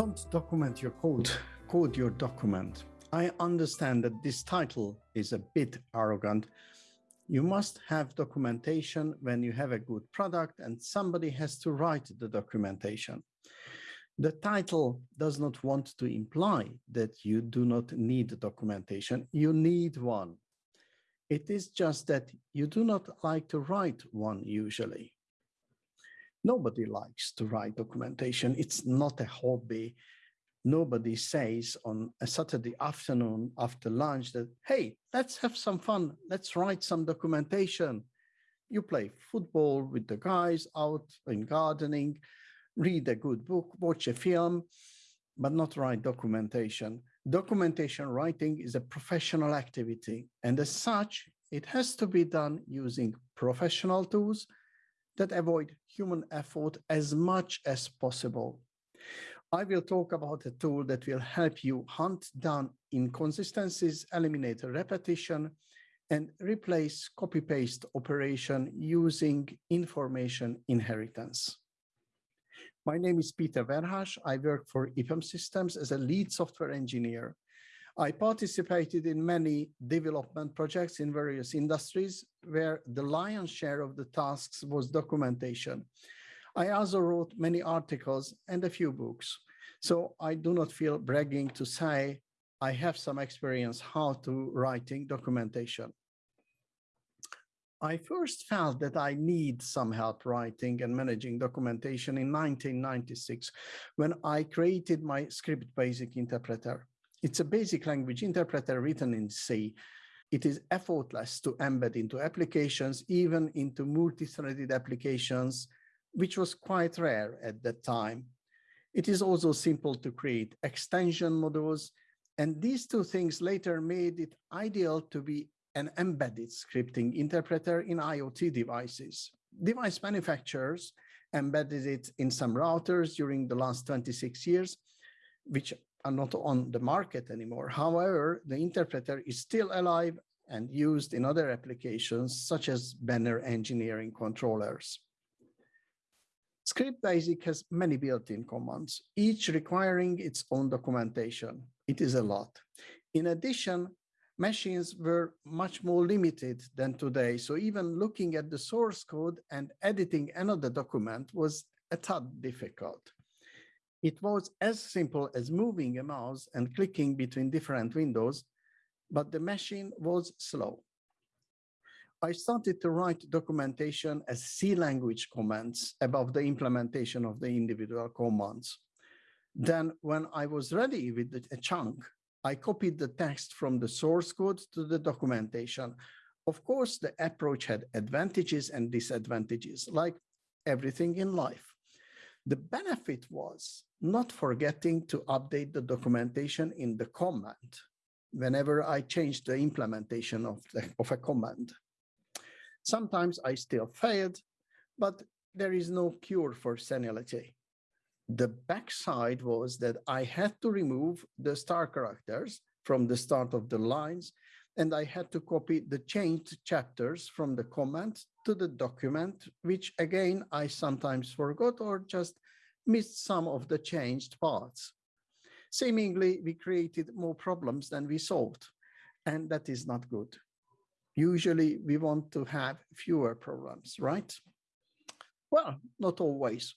Don't document your code, code your document. I understand that this title is a bit arrogant. You must have documentation when you have a good product and somebody has to write the documentation. The title does not want to imply that you do not need documentation. You need one. It is just that you do not like to write one usually. Nobody likes to write documentation. It's not a hobby. Nobody says on a Saturday afternoon after lunch that, hey, let's have some fun. Let's write some documentation. You play football with the guys out in gardening, read a good book, watch a film, but not write documentation. Documentation writing is a professional activity, and as such, it has to be done using professional tools that avoid human effort as much as possible. I will talk about a tool that will help you hunt down inconsistencies, eliminate repetition, and replace copy-paste operation using information inheritance. My name is Peter Verhas. I work for EPAM Systems as a lead software engineer. I participated in many development projects in various industries where the lion's share of the tasks was documentation. I also wrote many articles and a few books. So I do not feel bragging to say I have some experience how to writing documentation. I first felt that I need some help writing and managing documentation in 1996 when I created my script basic interpreter. It's a basic language interpreter written in C. It is effortless to embed into applications, even into multi-threaded applications, which was quite rare at that time. It is also simple to create extension modules, and these two things later made it ideal to be an embedded scripting interpreter in IoT devices. Device manufacturers embedded it in some routers during the last 26 years, which are not on the market anymore. However, the interpreter is still alive and used in other applications such as banner engineering controllers. Script Basic has many built-in commands, each requiring its own documentation. It is a lot. In addition, machines were much more limited than today. So even looking at the source code and editing another document was a tad difficult. It was as simple as moving a mouse and clicking between different windows, but the machine was slow. I started to write documentation as C language comments above the implementation of the individual commands. Then when I was ready with a chunk, I copied the text from the source code to the documentation. Of course, the approach had advantages and disadvantages, like everything in life. The benefit was not forgetting to update the documentation in the command whenever I change the implementation of, the, of a command. Sometimes I still failed, but there is no cure for senility. The backside was that I had to remove the star characters from the start of the lines, and I had to copy the changed chapters from the command to the document, which again, I sometimes forgot or just missed some of the changed parts. Seemingly, we created more problems than we solved, and that is not good. Usually, we want to have fewer problems, right? Well, not always.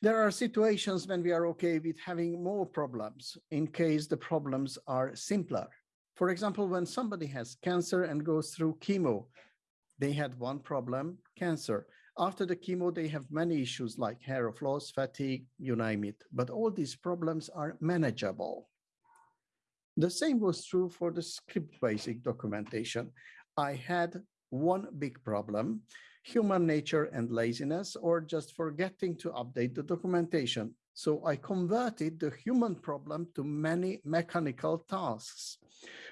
There are situations when we are okay with having more problems in case the problems are simpler. For example, when somebody has cancer and goes through chemo, they had one problem, cancer. After the chemo, they have many issues like hair loss, fatigue, you name it. But all these problems are manageable. The same was true for the script basic documentation. I had one big problem, human nature and laziness, or just forgetting to update the documentation. So I converted the human problem to many mechanical tasks.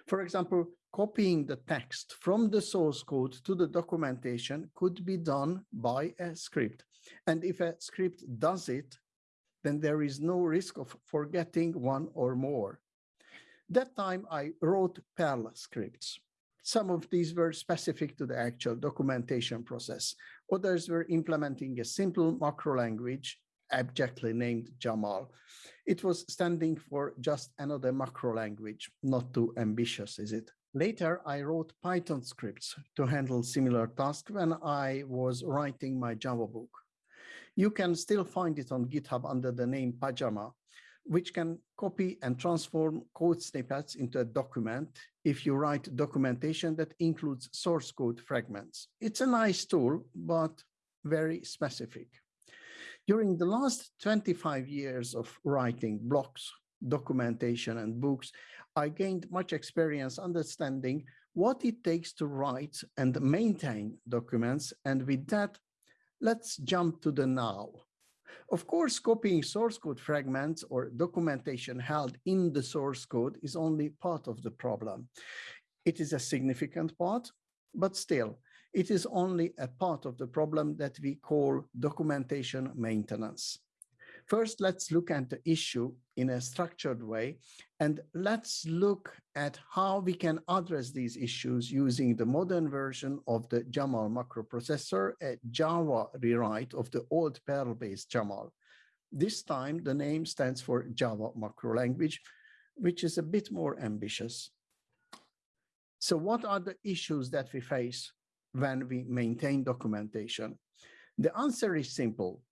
For example, copying the text from the source code to the documentation could be done by a script. And if a script does it, then there is no risk of forgetting one or more. That time I wrote Perl scripts. Some of these were specific to the actual documentation process. Others were implementing a simple macro language abjectly named Jamal. It was standing for just another macro language, not too ambitious, is it? Later, I wrote Python scripts to handle similar tasks when I was writing my Java book. You can still find it on GitHub under the name Pajama, which can copy and transform code snippets into a document if you write documentation that includes source code fragments. It's a nice tool, but very specific. During the last 25 years of writing blogs, documentation and books, I gained much experience understanding what it takes to write and maintain documents. And with that, let's jump to the now. Of course, copying source code fragments or documentation held in the source code is only part of the problem. It is a significant part, but still, it is only a part of the problem that we call documentation maintenance. First, let's look at the issue in a structured way, and let's look at how we can address these issues using the modern version of the Jamal macroprocessor, a Java rewrite of the old Perl-based Jamal. This time, the name stands for Java macro language, which is a bit more ambitious. So what are the issues that we face when we maintain documentation? The answer is simple.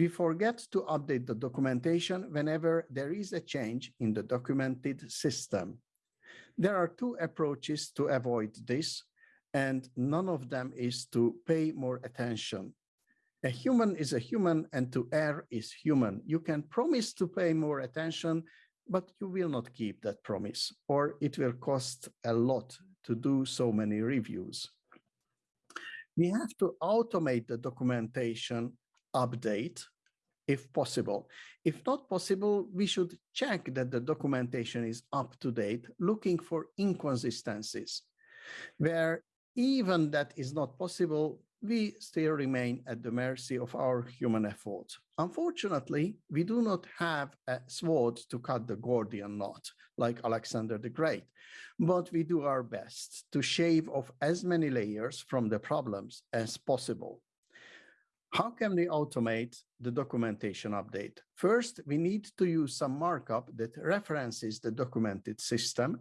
We forget to update the documentation whenever there is a change in the documented system. There are two approaches to avoid this, and none of them is to pay more attention. A human is a human and to err is human. You can promise to pay more attention, but you will not keep that promise, or it will cost a lot to do so many reviews. We have to automate the documentation update if possible. If not possible, we should check that the documentation is up to date, looking for inconsistencies. Where even that is not possible, we still remain at the mercy of our human efforts. Unfortunately, we do not have a sword to cut the Gordian knot like Alexander the Great, but we do our best to shave off as many layers from the problems as possible. How can we automate the documentation update? First, we need to use some markup that references the documented system,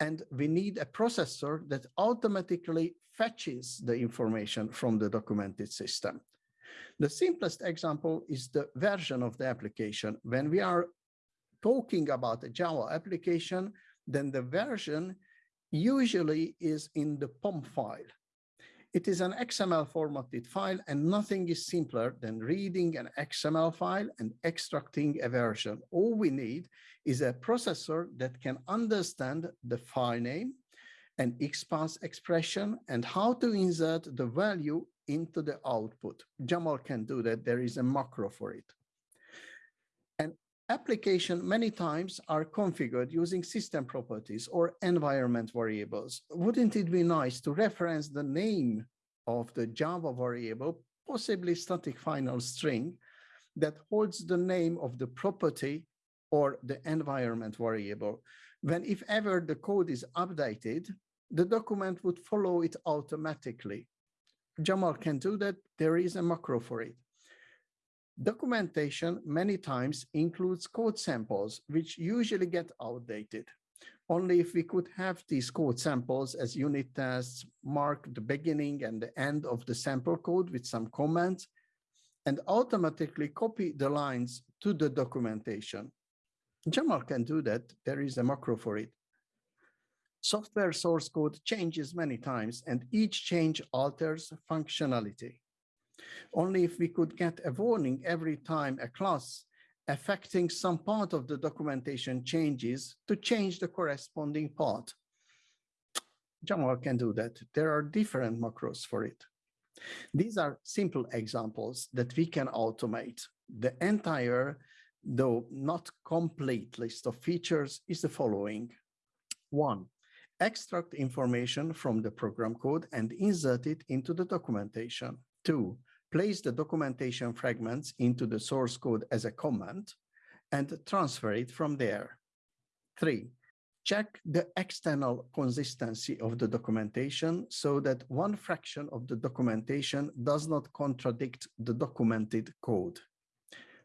and we need a processor that automatically fetches the information from the documented system. The simplest example is the version of the application. When we are talking about a Java application, then the version usually is in the POM file. It is an XML formatted file and nothing is simpler than reading an XML file and extracting a version. All we need is a processor that can understand the file name and XPath expression and how to insert the value into the output. Jamal can do that. There is a macro for it application many times are configured using system properties or environment variables. Wouldn't it be nice to reference the name of the Java variable, possibly static final string, that holds the name of the property or the environment variable. When if ever the code is updated, the document would follow it automatically. Jamal can do that. There is a macro for it. Documentation many times includes code samples, which usually get outdated. Only if we could have these code samples as unit tests, mark the beginning and the end of the sample code with some comments, and automatically copy the lines to the documentation. Jamal can do that. There is a macro for it. Software source code changes many times, and each change alters functionality. Only if we could get a warning every time a class affecting some part of the documentation changes to change the corresponding part. Jamal can do that. There are different macros for it. These are simple examples that we can automate. The entire, though not complete list of features is the following. One, extract information from the program code and insert it into the documentation. Two, place the documentation fragments into the source code as a comment and transfer it from there. Three, check the external consistency of the documentation so that one fraction of the documentation does not contradict the documented code.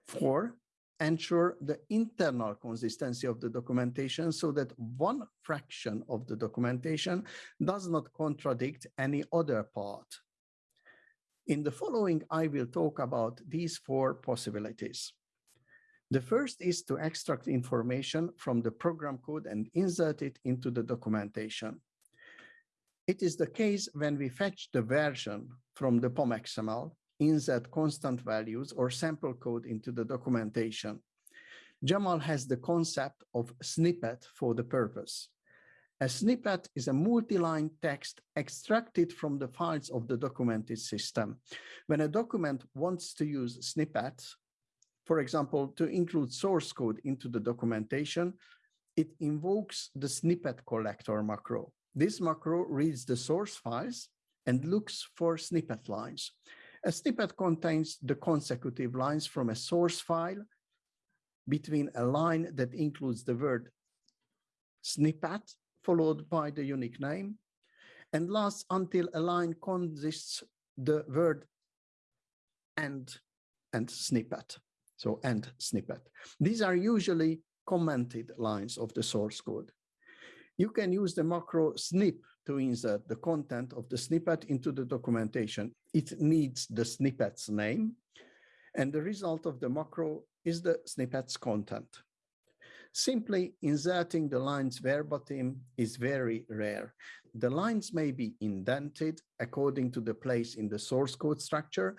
Four, ensure the internal consistency of the documentation so that one fraction of the documentation does not contradict any other part. In the following, I will talk about these four possibilities. The first is to extract information from the program code and insert it into the documentation. It is the case when we fetch the version from the POM POM.XML, insert constant values or sample code into the documentation. Jamal has the concept of snippet for the purpose. A snippet is a multi-line text extracted from the files of the documented system. When a document wants to use snippets, for example, to include source code into the documentation, it invokes the snippet collector macro. This macro reads the source files and looks for snippet lines. A snippet contains the consecutive lines from a source file between a line that includes the word snippet followed by the unique name and lasts until a line consists the word and and snippet so and snippet. These are usually commented lines of the source code. You can use the macro snip to insert the content of the snippet into the documentation. It needs the snippet's name, and the result of the macro is the snippet's content. Simply inserting the lines verbatim is very rare. The lines may be indented according to the place in the source code structure,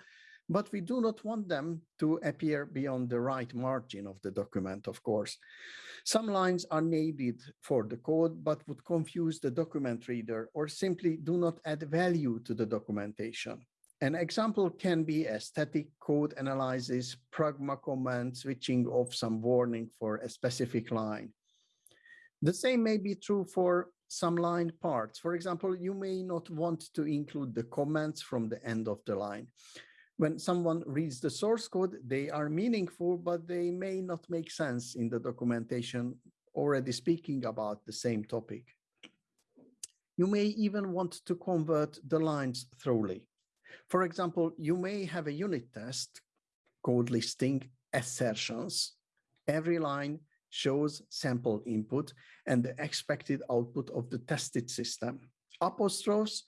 but we do not want them to appear beyond the right margin of the document, of course. Some lines are needed for the code, but would confuse the document reader or simply do not add value to the documentation. An example can be a static code analysis, pragma command, switching off some warning for a specific line. The same may be true for some line parts. For example, you may not want to include the comments from the end of the line when someone reads the source code, they are meaningful, but they may not make sense in the documentation already speaking about the same topic. You may even want to convert the lines thoroughly. For example, you may have a unit test code listing assertions. Every line shows sample input and the expected output of the tested system. Apostrophes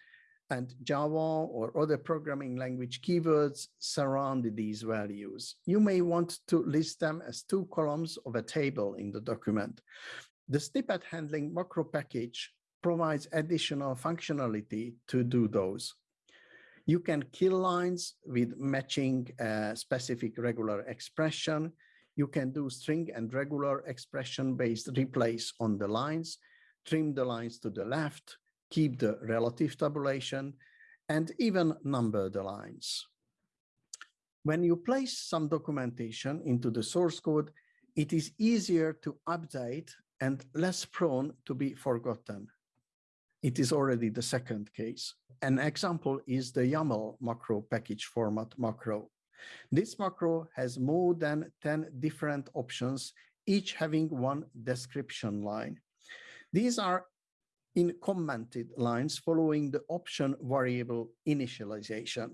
and Java or other programming language keywords surround these values. You may want to list them as two columns of a table in the document. The snippet handling macro package provides additional functionality to do those. You can kill lines with matching a specific regular expression. You can do string and regular expression based replace on the lines, trim the lines to the left, keep the relative tabulation, and even number the lines. When you place some documentation into the source code, it is easier to update and less prone to be forgotten. It is already the second case. An example is the YAML macro package format macro. This macro has more than 10 different options, each having one description line. These are in commented lines following the option variable initialization.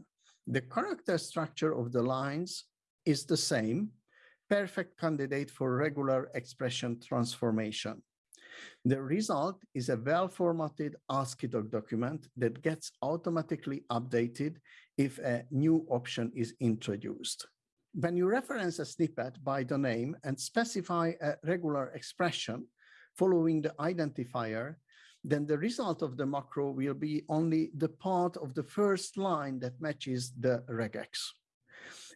The character structure of the lines is the same, perfect candidate for regular expression transformation. The result is a well-formatted ASCII document that gets automatically updated if a new option is introduced. When you reference a snippet by the name and specify a regular expression following the identifier, then the result of the macro will be only the part of the first line that matches the regex.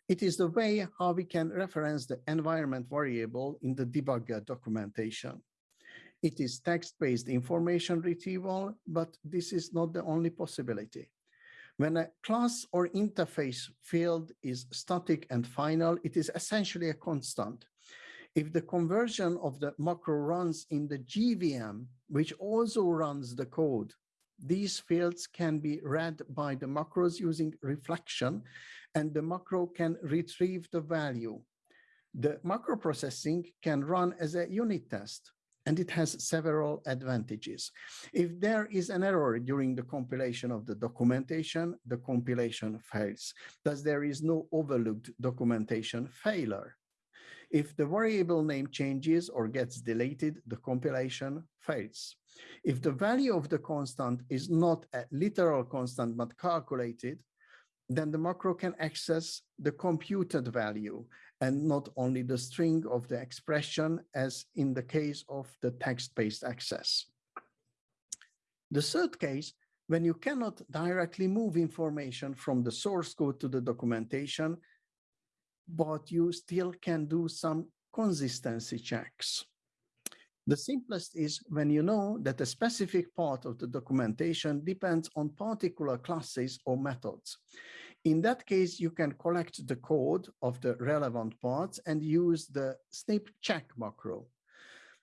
It is the way how we can reference the environment variable in the debugger documentation. It is text-based information retrieval, but this is not the only possibility. When a class or interface field is static and final, it is essentially a constant. If the conversion of the macro runs in the JVM, which also runs the code, these fields can be read by the macros using reflection, and the macro can retrieve the value. The macro processing can run as a unit test, and it has several advantages. If there is an error during the compilation of the documentation, the compilation fails. Thus, there is no overlooked documentation failure. If the variable name changes or gets deleted, the compilation fails. If the value of the constant is not a literal constant but calculated, then the macro can access the computed value and not only the string of the expression as in the case of the text-based access. The third case, when you cannot directly move information from the source code to the documentation, but you still can do some consistency checks. The simplest is when you know that a specific part of the documentation depends on particular classes or methods. In that case, you can collect the code of the relevant parts and use the snip check macro.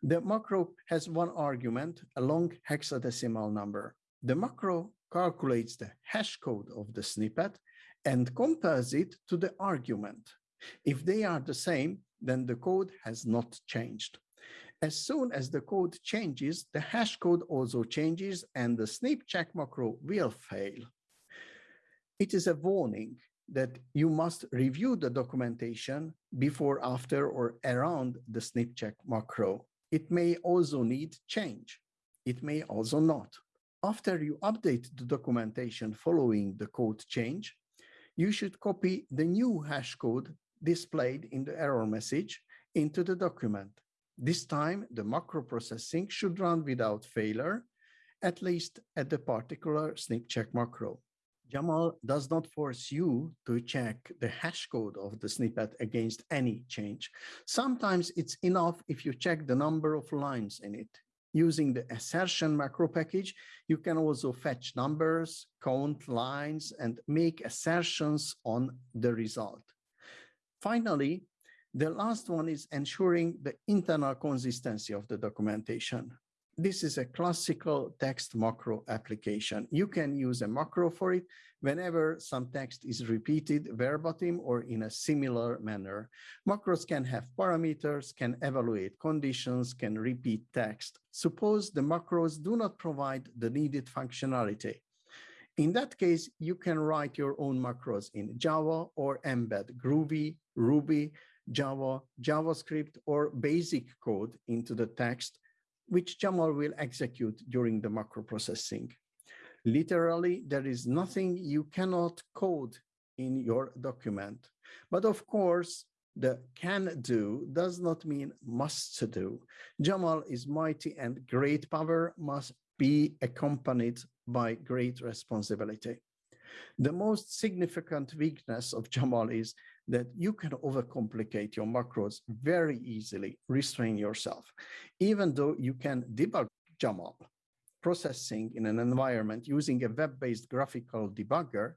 The macro has one argument, a long hexadecimal number. The macro calculates the hash code of the snippet and compares it to the argument. If they are the same, then the code has not changed. As soon as the code changes, the hash code also changes and the snip check macro will fail. It is a warning that you must review the documentation before, after, or around the snip check macro. It may also need change. It may also not. After you update the documentation following the code change, you should copy the new hash code displayed in the error message into the document. This time, the macro processing should run without failure, at least at the particular snip check macro. Jamal does not force you to check the hash code of the snippet against any change. Sometimes it's enough if you check the number of lines in it. Using the assertion macro package, you can also fetch numbers, count lines, and make assertions on the result. Finally, the last one is ensuring the internal consistency of the documentation. This is a classical text macro application. You can use a macro for it whenever some text is repeated verbatim or in a similar manner. Macros can have parameters, can evaluate conditions, can repeat text. Suppose the macros do not provide the needed functionality. In that case, you can write your own macros in Java or embed Groovy, Ruby, Java, JavaScript, or basic code into the text, which Jamal will execute during the macro processing. Literally, there is nothing you cannot code in your document. But of course, the can do does not mean must do. Jamal is mighty and great power must be accompanied by great responsibility. The most significant weakness of Jamal is that you can overcomplicate your macros very easily, restrain yourself. Even though you can debug Jamal processing in an environment using a web-based graphical debugger,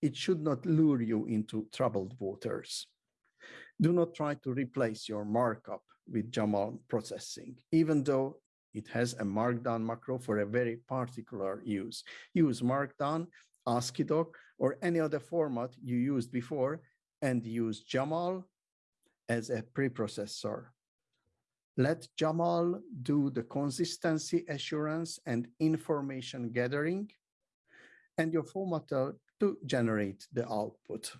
it should not lure you into troubled waters. Do not try to replace your markup with Jamal processing, even though it has a markdown macro for a very particular use. Use markdown, AsciiDoc, or any other format you used before, and use Jamal as a preprocessor. Let Jamal do the consistency assurance and information gathering, and your formatter to generate the output.